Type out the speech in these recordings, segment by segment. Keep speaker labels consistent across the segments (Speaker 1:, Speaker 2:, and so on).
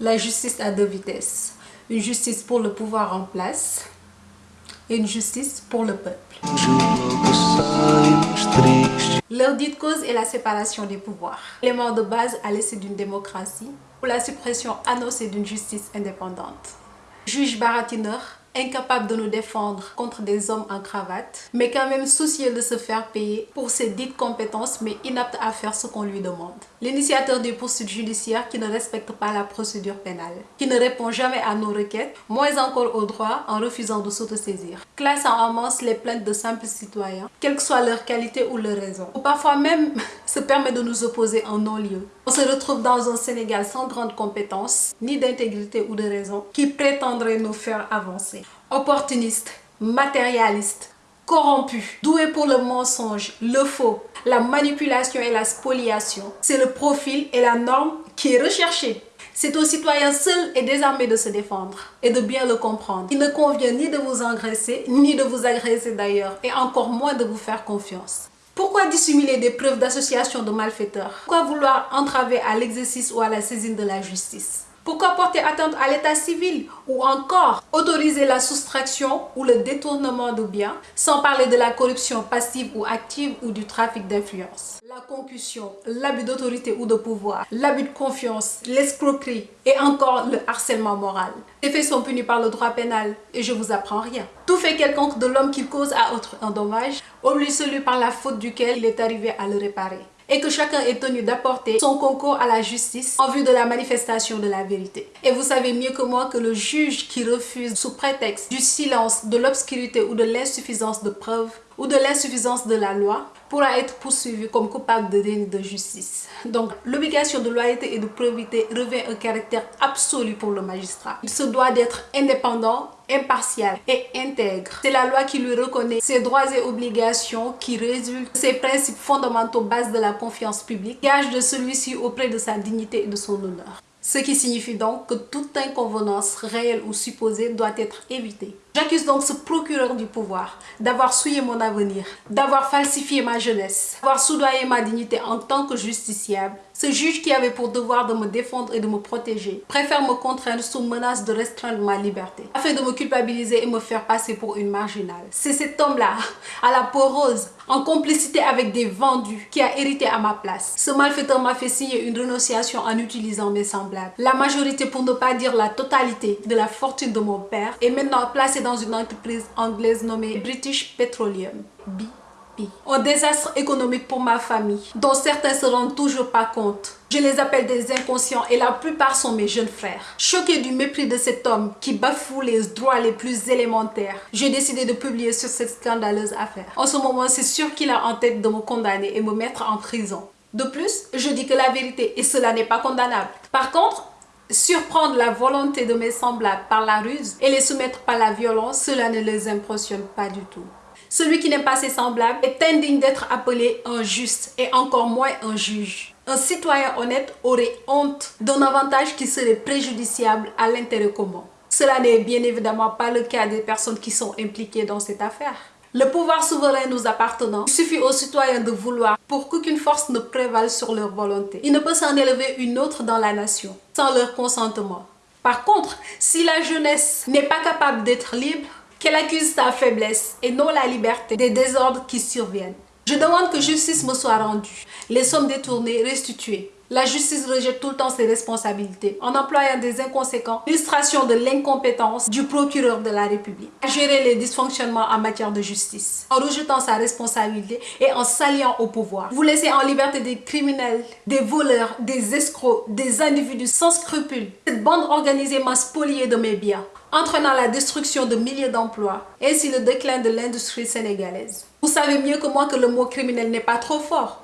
Speaker 1: La justice a deux vitesses. Une justice pour le pouvoir en place et une justice pour le peuple. Leur dite cause est la séparation des pouvoirs. L'élément de base à l'essai d'une démocratie ou la suppression annoncée d'une justice indépendante. Juge baratineur incapable de nous défendre contre des hommes en cravate, mais quand même soucieux de se faire payer pour ses dites compétences, mais inapte à faire ce qu'on lui demande. L'initiateur des poursuites judiciaires qui ne respecte pas la procédure pénale, qui ne répond jamais à nos requêtes, moins encore au droit en refusant de s'autosaisir. Classe en masse les plaintes de simples citoyens, quelle que soit leur qualité ou leur raison. Ou parfois même se permet de nous opposer en non-lieu. On se retrouve dans un Sénégal sans grande compétence, ni d'intégrité ou de raison, qui prétendrait nous faire avancer. Opportuniste, matérialiste, corrompu, doué pour le mensonge, le faux, la manipulation et la spoliation. C'est le profil et la norme qui est recherché. C'est aux citoyens seuls et désarmés de se défendre et de bien le comprendre. Il ne convient ni de vous engraisser, ni de vous agresser d'ailleurs, et encore moins de vous faire confiance. Pourquoi dissimuler des preuves d'association de malfaiteurs? Pourquoi vouloir entraver à l'exercice ou à la saisine de la justice? Pourquoi porter atteinte à l'état civil ou encore autoriser la soustraction ou le détournement de biens sans parler de la corruption passive ou active ou du trafic d'influence? La concussion, l'abus d'autorité ou de pouvoir, l'abus de confiance, l'escroquerie et encore le harcèlement moral. Les faits sont punis par le droit pénal et je vous apprends rien. Tout fait quelconque de l'homme qui cause à autre un dommage oublie celui par la faute duquel il est arrivé à le réparer et que chacun est tenu d'apporter son concours à la justice en vue de la manifestation de la vérité. Et vous savez mieux que moi que le juge qui refuse sous prétexte du silence, de l'obscurité ou de l'insuffisance de preuves ou de l'insuffisance de la loi pourra être poursuivi comme coupable de déni de justice. Donc, l'obligation de loyauté et de probité revêt un caractère absolu pour le magistrat. Il se doit d'être indépendant, impartial et intègre. C'est la loi qui lui reconnaît ses droits et obligations qui résultent de ses principes fondamentaux base de la confiance publique, gage de celui-ci auprès de sa dignité et de son honneur. Ce qui signifie donc que toute inconvenance réelle ou supposée doit être évitée. J'accuse donc ce procureur du pouvoir d'avoir souillé mon avenir, d'avoir falsifié ma jeunesse, d'avoir soudoyé ma dignité en tant que justiciable. Ce juge qui avait pour devoir de me défendre et de me protéger préfère me contraindre sous menace de restreindre ma liberté afin de me culpabiliser et me faire passer pour une marginale. C'est cet homme-là, à la peau rose, en complicité avec des vendus, qui a hérité à ma place. Ce malfaiteur m'a fait signer une renonciation en utilisant mes semblables. La majorité, pour ne pas dire la totalité, de la fortune de mon père est maintenant placée dans une entreprise anglaise nommée British Petroleum, Un désastre économique pour ma famille, dont certains se rendent toujours pas compte. Je les appelle des inconscients et la plupart sont mes jeunes frères. Choqué du mépris de cet homme qui bafoue les droits les plus élémentaires, j'ai décidé de publier sur cette scandaleuse affaire. En ce moment, c'est sûr qu'il a en tête de me condamner et me mettre en prison. De plus, je dis que la vérité et cela n'est pas condamnable. Par contre, Surprendre la volonté de mes semblables par la ruse et les soumettre par la violence, cela ne les impressionne pas du tout. Celui qui n'aime pas ses semblables est indigne d'être appelé un juste et encore moins un juge. Un citoyen honnête aurait honte d'un avantage qui serait préjudiciable à l'intérêt commun. Cela n'est bien évidemment pas le cas des personnes qui sont impliquées dans cette affaire. Le pouvoir souverain nous appartenant, il suffit aux citoyens de vouloir pour qu'aucune force ne prévale sur leur volonté. Il ne peut s'en élever une autre dans la nation sans leur consentement. Par contre, si la jeunesse n'est pas capable d'être libre, qu'elle accuse sa faiblesse et non la liberté des désordres qui surviennent. Je demande que justice me soit rendue, les sommes détournées restituées, la justice rejette tout le temps ses responsabilités en employant des inconséquents, illustration de l'incompétence du procureur de la République à gérer les dysfonctionnements en matière de justice, en rejetant sa responsabilité et en s'alliant au pouvoir. Vous laissez en liberté des criminels, des voleurs, des escrocs, des individus sans scrupules. Cette bande organisée m'a spolié de mes biens, entraînant la destruction de milliers d'emplois, ainsi le déclin de l'industrie sénégalaise. Savez mieux que moi que le mot criminel n'est pas trop fort.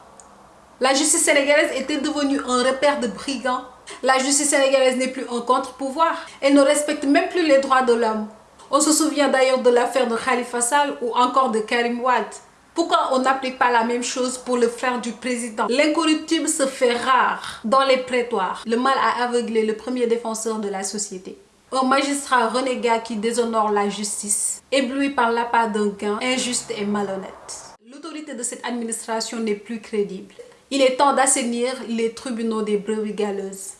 Speaker 1: La justice sénégalaise était devenue un repère de brigands. La justice sénégalaise n'est plus un contre-pouvoir. Elle ne respecte même plus les droits de l'homme. On se souvient d'ailleurs de l'affaire de Khalifa Sall ou encore de Karim Wad. Pourquoi on n'applique pas la même chose pour le frère du président? L'incorruptible se fait rare dans les prétoires. Le mal a aveuglé le premier défenseur de la société. Un magistrat renégat qui déshonore la justice, ébloui par l'appât d'un gain injuste et malhonnête. L'autorité de cette administration n'est plus crédible. Il est temps d'assainir les tribunaux des brebis galeuses.